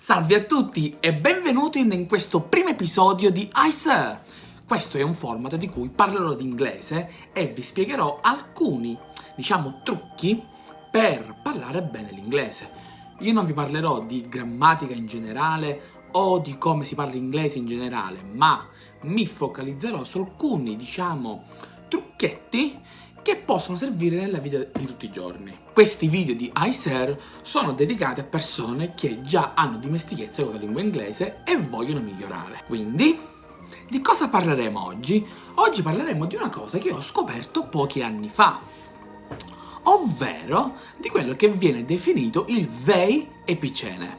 Salve a tutti e benvenuti in questo primo episodio di ICER! Questo è un format di cui parlerò di inglese e vi spiegherò alcuni, diciamo, trucchi per parlare bene l'inglese. Io non vi parlerò di grammatica in generale o di come si parla inglese in generale, ma mi focalizzerò su alcuni, diciamo, trucchetti che possono servire nella vita di tutti i giorni. Questi video di iSer sono dedicati a persone che già hanno dimestichezza con la lingua inglese e vogliono migliorare. Quindi, di cosa parleremo oggi? Oggi parleremo di una cosa che ho scoperto pochi anni fa, ovvero di quello che viene definito il they epicene.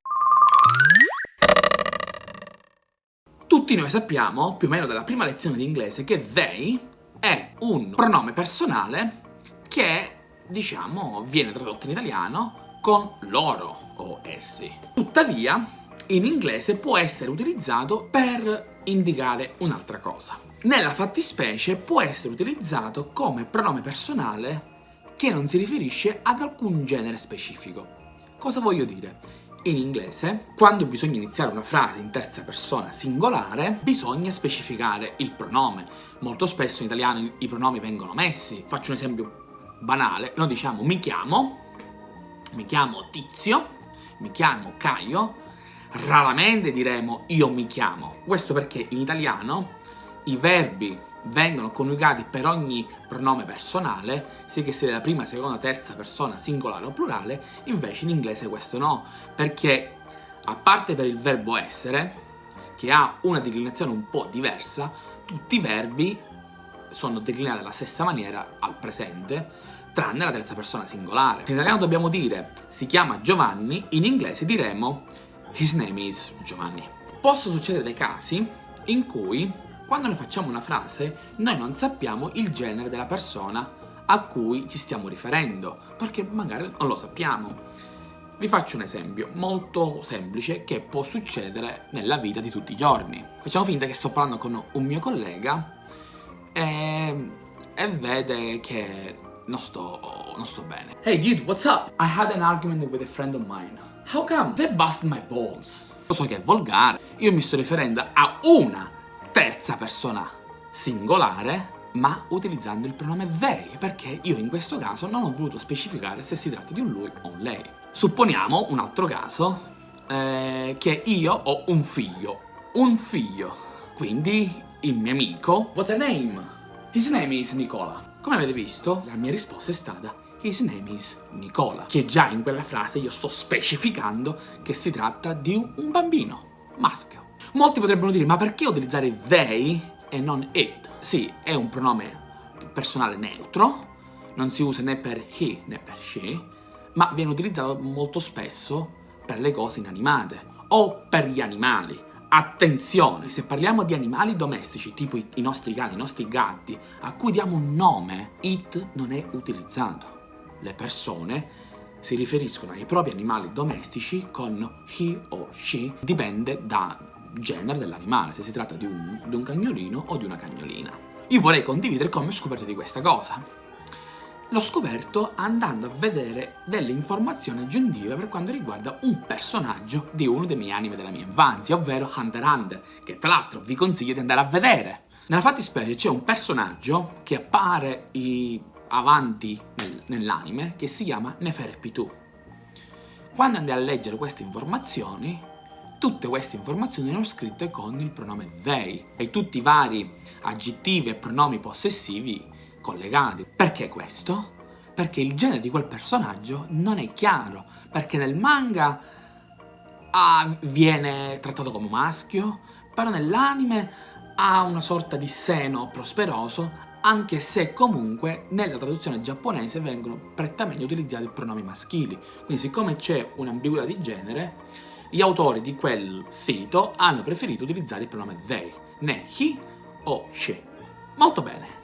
Tutti noi sappiamo, più o meno dalla prima lezione di inglese, che they è un pronome personale che, diciamo, viene tradotto in italiano con loro o essi. Tuttavia, in inglese può essere utilizzato per indicare un'altra cosa. Nella fattispecie può essere utilizzato come pronome personale che non si riferisce ad alcun genere specifico. Cosa voglio dire? In inglese, quando bisogna iniziare una frase in terza persona singolare, bisogna specificare il pronome. Molto spesso in italiano i pronomi vengono messi. Faccio un esempio banale. Noi diciamo mi chiamo, mi chiamo Tizio, mi chiamo Caio. Raramente diremo io mi chiamo. Questo perché in italiano i verbi vengono coniugati per ogni pronome personale, sia che sia della prima, seconda, terza persona, singolare o plurale, invece in inglese questo no, perché a parte per il verbo essere, che ha una declinazione un po' diversa, tutti i verbi sono declinati alla stessa maniera al presente, tranne la terza persona singolare. In italiano dobbiamo dire si chiama Giovanni, in inglese diremo his name is Giovanni. Possono succedere dei casi in cui quando noi facciamo una frase, noi non sappiamo il genere della persona a cui ci stiamo riferendo, perché magari non lo sappiamo. Vi faccio un esempio molto semplice che può succedere nella vita di tutti i giorni. Facciamo finta che sto parlando con un mio collega e, e vede che non sto, non sto bene. Hey dude, what's up? I had an argument with a friend of mine. How come? They bust my balls. Lo so che è volgare, io mi sto riferendo a una terza persona singolare ma utilizzando il pronome they, perché io in questo caso non ho voluto specificare se si tratta di un lui o un lei. Supponiamo un altro caso, eh, che io ho un figlio, un figlio, quindi il mio amico, what's her name? His name is Nicola. Come avete visto, la mia risposta è stata His name is Nicola, che già in quella frase io sto specificando che si tratta di un bambino, maschio. Molti potrebbero dire, ma perché utilizzare they e non it? Sì, è un pronome personale neutro, non si usa né per he né per she, ma viene utilizzato molto spesso per le cose inanimate o per gli animali. Attenzione, se parliamo di animali domestici, tipo i, i nostri cani, i nostri gatti, a cui diamo un nome, it non è utilizzato. Le persone si riferiscono ai propri animali domestici con he o she, dipende da genere dell'animale, se si tratta di un, di un cagnolino o di una cagnolina. Io vorrei condividere come ho scoperto di questa cosa. L'ho scoperto andando a vedere delle informazioni aggiuntive per quanto riguarda un personaggio di uno dei miei anime della mia infanzia, ovvero Hunter Hunter, che tra l'altro vi consiglio di andare a vedere. Nella fattispecie c'è un personaggio che appare avanti nel, nell'anime che si chiama Neferpitu. Quando andai a leggere queste informazioni Tutte queste informazioni erano scritte con il pronome they e tutti i vari aggettivi e pronomi possessivi collegati. Perché questo? Perché il genere di quel personaggio non è chiaro, perché nel manga ah, viene trattato come maschio, però nell'anime ha una sorta di seno prosperoso, anche se comunque nella traduzione giapponese vengono prettamente utilizzati pronomi maschili. Quindi siccome c'è un'ambiguità di genere, gli autori di quel sito hanno preferito utilizzare il pronome they, né he o she. Molto bene.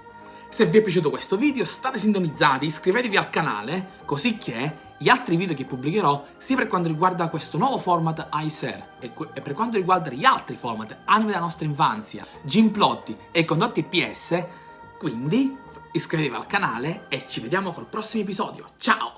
Se vi è piaciuto questo video state sintonizzati, iscrivetevi al canale, così che gli altri video che pubblicherò, sia per quanto riguarda questo nuovo format iSer e, per quanto riguarda gli altri format anime della nostra infanzia, Gimplotti e condotti PS, quindi iscrivetevi al canale e ci vediamo col prossimo episodio. Ciao!